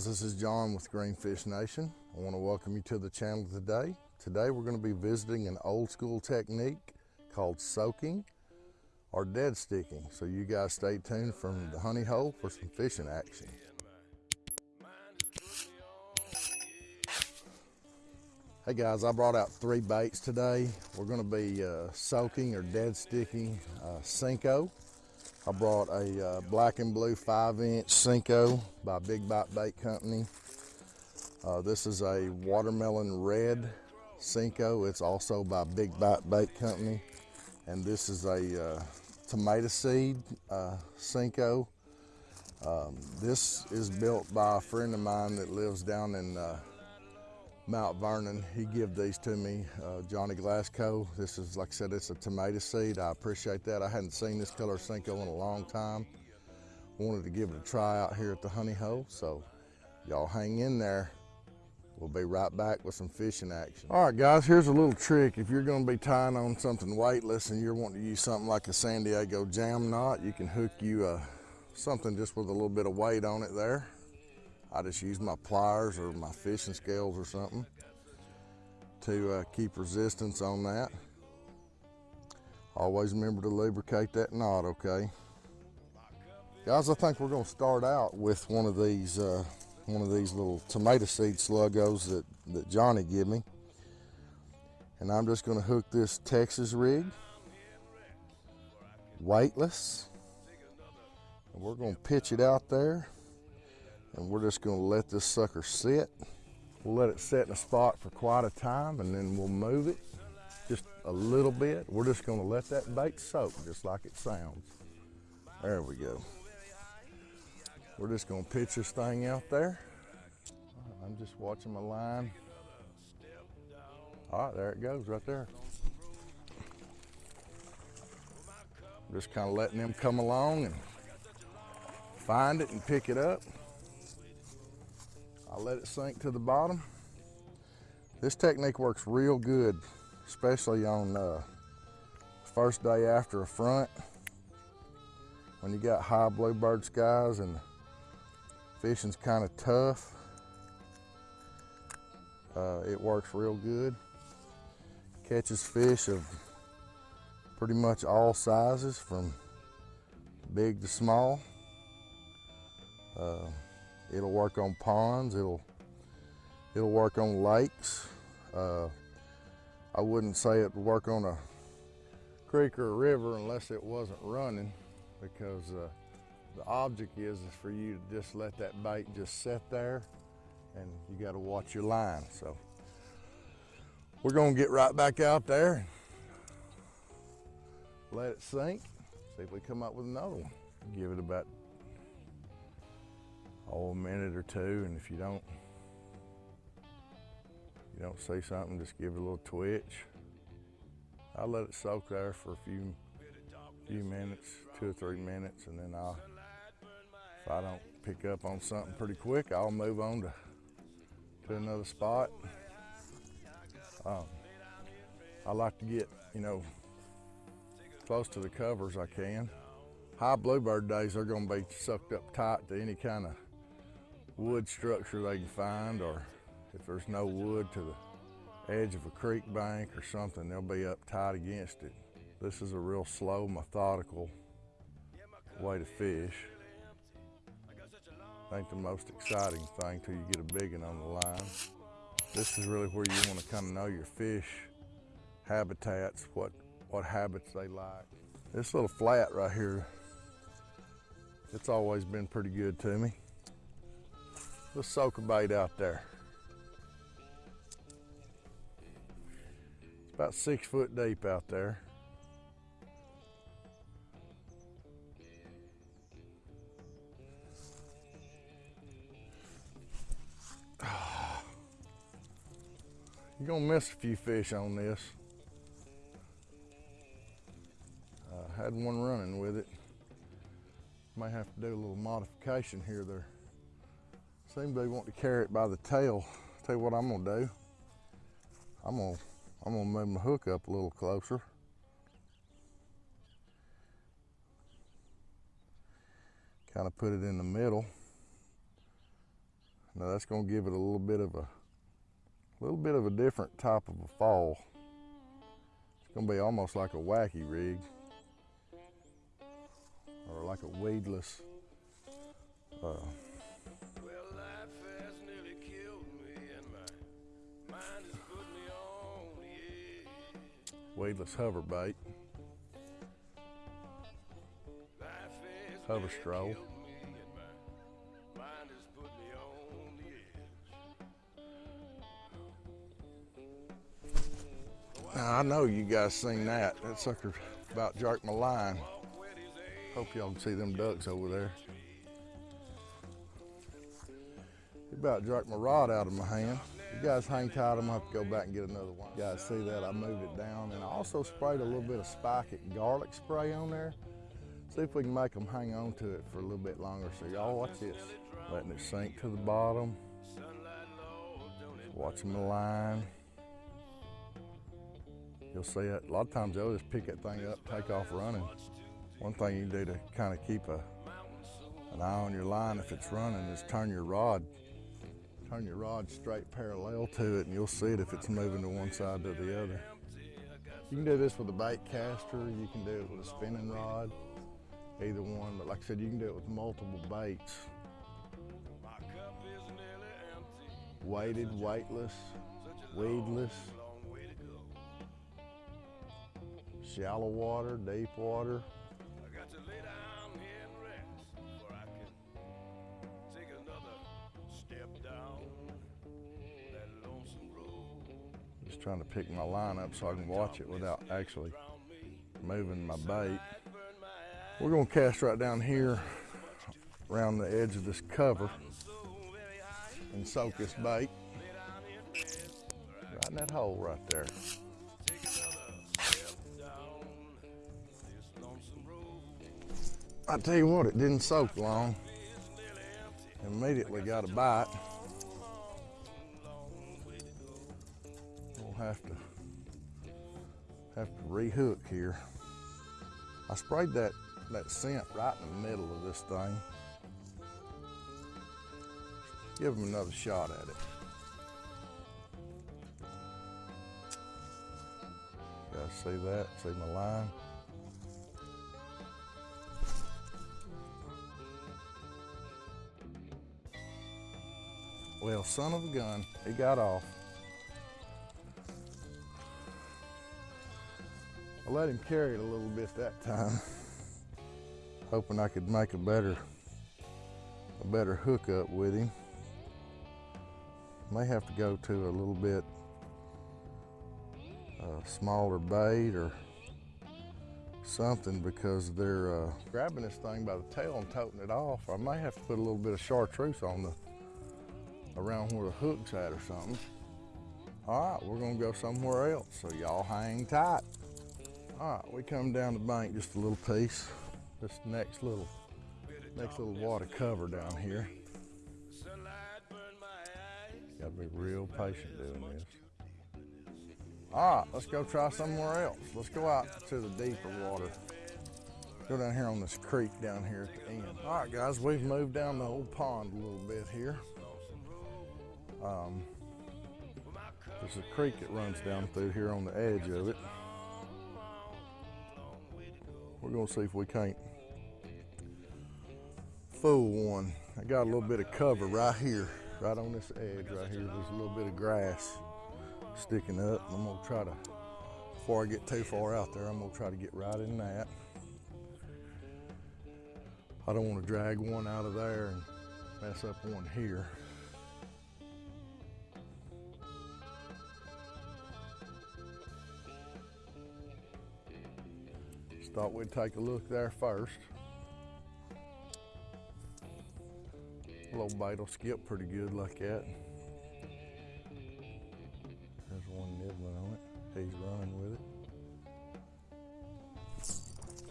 guys, this is John with Greenfish Nation. I want to welcome you to the channel today. Today we're going to be visiting an old school technique called soaking or dead sticking. So you guys stay tuned from the honey hole for some fishing action. Hey guys, I brought out three baits today. We're gonna be uh, soaking or dead sticking uh, Senko. I brought a uh, black and blue five inch Senko by Big Bite Bait Company. Uh, this is a watermelon red Senko. It's also by Big Bite Bait Company. And this is a uh, tomato seed uh. Um, this is built by a friend of mine that lives down in Mount Vernon. He gave these to me, uh, Johnny Glasgow. This is, like I said, it's a tomato seed. I appreciate that. I hadn't seen this color Senko in a long time. Wanted to give it a try out here at the honey hole. So y'all hang in there. We'll be right back with some fishing action. All right, guys, here's a little trick. If you're gonna be tying on something weightless and you're wanting to use something like a San Diego jam knot, you can hook you uh, something just with a little bit of weight on it there. I just use my pliers or my fishing scales or something to uh, keep resistance on that. Always remember to lubricate that knot, okay? Guys, I think we're gonna start out with one of these uh, one of these little tomato seed sluggos that, that Johnny gave me. And I'm just gonna hook this Texas rig, weightless. And we're gonna pitch it out there and we're just gonna let this sucker sit. We'll let it sit in a spot for quite a time and then we'll move it just a little bit. We're just gonna let that bait soak just like it sounds. There we go. We're just gonna pitch this thing out there. I'm just watching my line. All right, there it goes right there. Just kind of letting them come along and find it and pick it up. I let it sink to the bottom. This technique works real good, especially on uh, first day after a front. When you got high bluebird skies and fishing's kind of tough, uh, it works real good. Catches fish of pretty much all sizes from big to small. Uh, It'll work on ponds. It'll it'll work on lakes. Uh, I wouldn't say it would work on a creek or a river unless it wasn't running because uh, the object is, is for you to just let that bait just sit there and you got to watch your line. So we're going to get right back out there let it sink, see if we come up with another one. Give it about oh, a minute or two, and if you don't, you don't see something, just give it a little twitch. I let it soak there for a few, few minutes, two or three minutes, and then I'll, if I don't pick up on something pretty quick, I'll move on to, to another spot. Um, I like to get, you know, close to the covers I can. High bluebird days, they're gonna be sucked up tight to any kind of wood structure they can find or if there's no wood to the edge of a creek bank or something, they'll be up tight against it. This is a real slow, methodical way to fish. Ain't the most exciting thing till you get a big one on the line. This is really where you want to kind of know your fish habitats, what, what habits they like. This little flat right here, it's always been pretty good to me. Let's soak a bait out there. It's about six foot deep out there. You're gonna miss a few fish on this. I had one running with it. May have to do a little modification here there. Seem they want to carry it by the tail. Tell you what I'm gonna do. I'm gonna I'm gonna move my hook up a little closer. Kind of put it in the middle. Now that's gonna give it a little bit of a little bit of a different type of a fall. It's gonna be almost like a wacky rig or like a weedless uh, weedless hover bait. Hover stroll. Now I know you guys seen that. That sucker about jerked my line. Hope y'all can see them ducks over there. He about jerked my rod out of my hand. You guys hang tight, I'm gonna have to go back and get another one. You guys see that? I moved it down and I also sprayed a little bit of spike it garlic spray on there. See if we can make them hang on to it for a little bit longer. So y'all watch this. Letting it sink to the bottom. Watching the line. You'll see it. A lot of times they'll just pick that thing up, take off running. One thing you can do to kind of keep a, an eye on your line if it's running is turn your rod, turn your rod straight parallel to it, and you'll see it if it's moving to one side to the other. You can do this with a bait caster. You can do it with a spinning rod, either one. But like I said, you can do it with multiple baits, weighted, weightless, weedless, shallow water, deep water. Trying to pick my line up so I can watch it without actually moving my bait. We're gonna cast right down here around the edge of this cover and soak this bait right in that hole right there. I tell you what, it didn't soak long. Immediately got a bite. Have to have to rehook here. I sprayed that that scent right in the middle of this thing. Give him another shot at it. Guys see that? See my line? Well, son of a gun, he got off. I let him carry it a little bit that time, hoping I could make a better, a better hookup with him. May have to go to a little bit uh, smaller bait or something because they're uh, grabbing this thing by the tail and toting it off. I may have to put a little bit of chartreuse on the around where the hook's at or something. All right, we're gonna go somewhere else, so y'all hang tight. All right, we come down the bank just a little piece. This next little, next little water cover down here. Gotta be real patient doing this. All right, let's go try somewhere else. Let's go out to the deeper water. Go down here on this creek down here at the end. All right, guys, we've moved down the old pond a little bit here. Um, there's a creek that runs down through here on the edge of it. We're gonna see if we can't fool one. I got a little bit of cover right here, right on this edge right here. There's a little bit of grass sticking up. I'm gonna try to, before I get too far out there, I'm gonna try to get right in that. I don't wanna drag one out of there and mess up one here. Thought we'd take a look there first. Little bait will skip pretty good like that. There's one nibbling on it. He's running with it.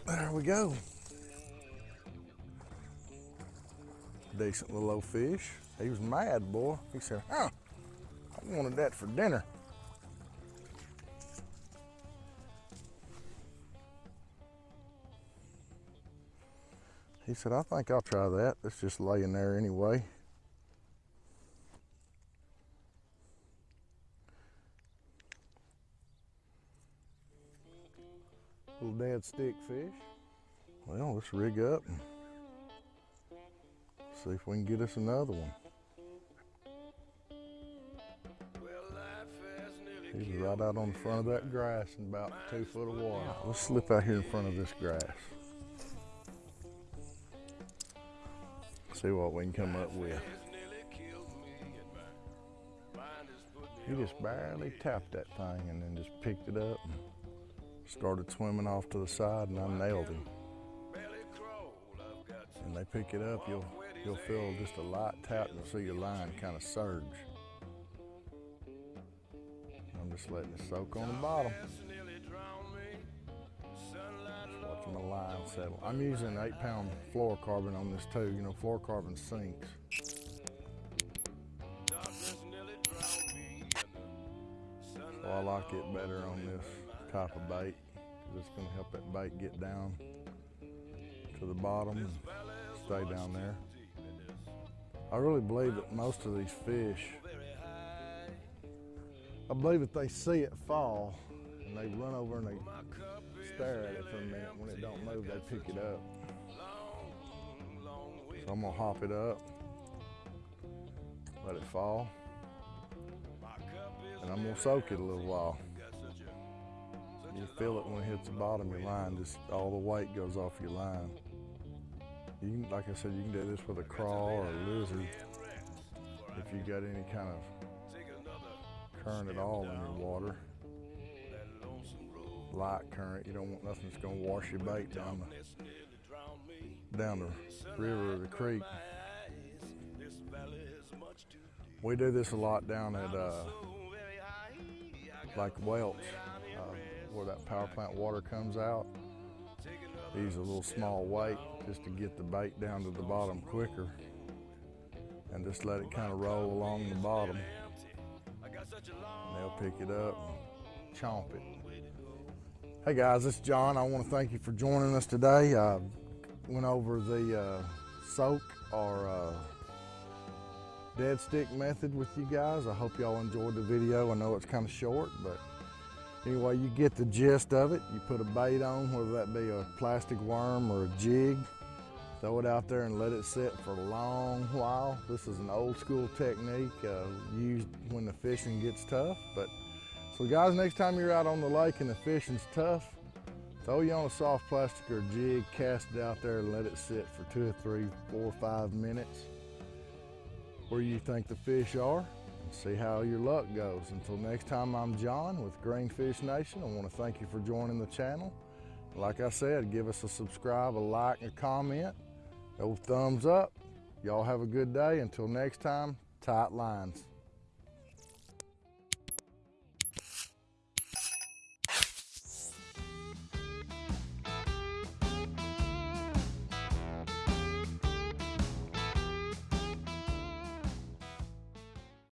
There we go. Decent little old fish. He was mad, boy. He said, huh, I wanted that for dinner. He said, I think I'll try that. It's just laying there anyway. Little dead stick fish. Well, let's rig up and see if we can get us another one. He's right out on the front of that grass in about two foot of water. Let's slip out here in front of this grass. See what we can come up with. He just barely tapped that thing and then just picked it up and started swimming off to the side and I nailed him. And they pick it up, you'll you'll feel just a light tap and see your line kind of surge. I'm just letting it soak on the bottom. Line settle. I'm using eight pound fluorocarbon on this too. You know, fluorocarbon sinks. So I like it better on this type of bait it's going to help that bait get down to the bottom and stay down there. I really believe that most of these fish, I believe that they see it fall and they run over and they stare at it for a minute. When it don't move, they pick it up. So I'm gonna hop it up, let it fall, and I'm gonna soak it a little while. You feel it when it hits the bottom of your line, just all the weight goes off your line. You can, like I said, you can do this with a crawl or a lizard if you got any kind of current at all in your water. Light current, you don't want nothing that's gonna wash your bait down the, down the river or the creek. We do this a lot down at uh, like Welsh, uh, where that power plant water comes out. Use a little small weight just to get the bait down to the bottom quicker and just let it kind of roll along the bottom. And they'll pick it up and chomp it. Hey guys, is John. I want to thank you for joining us today. I went over the uh, soak or uh, dead stick method with you guys. I hope y'all enjoyed the video. I know it's kind of short, but anyway, you get the gist of it. You put a bait on, whether that be a plastic worm or a jig. Throw it out there and let it sit for a long while. This is an old school technique uh, used when the fishing gets tough. But so guys, next time you're out on the lake and the fishing's tough, throw you on a soft plastic or jig, cast it out there and let it sit for two or three, four or five minutes where you think the fish are and see how your luck goes. Until next time, I'm John with Greenfish Nation. I want to thank you for joining the channel. Like I said, give us a subscribe, a like, and a comment. Those thumbs up. Y'all have a good day. Until next time, tight lines.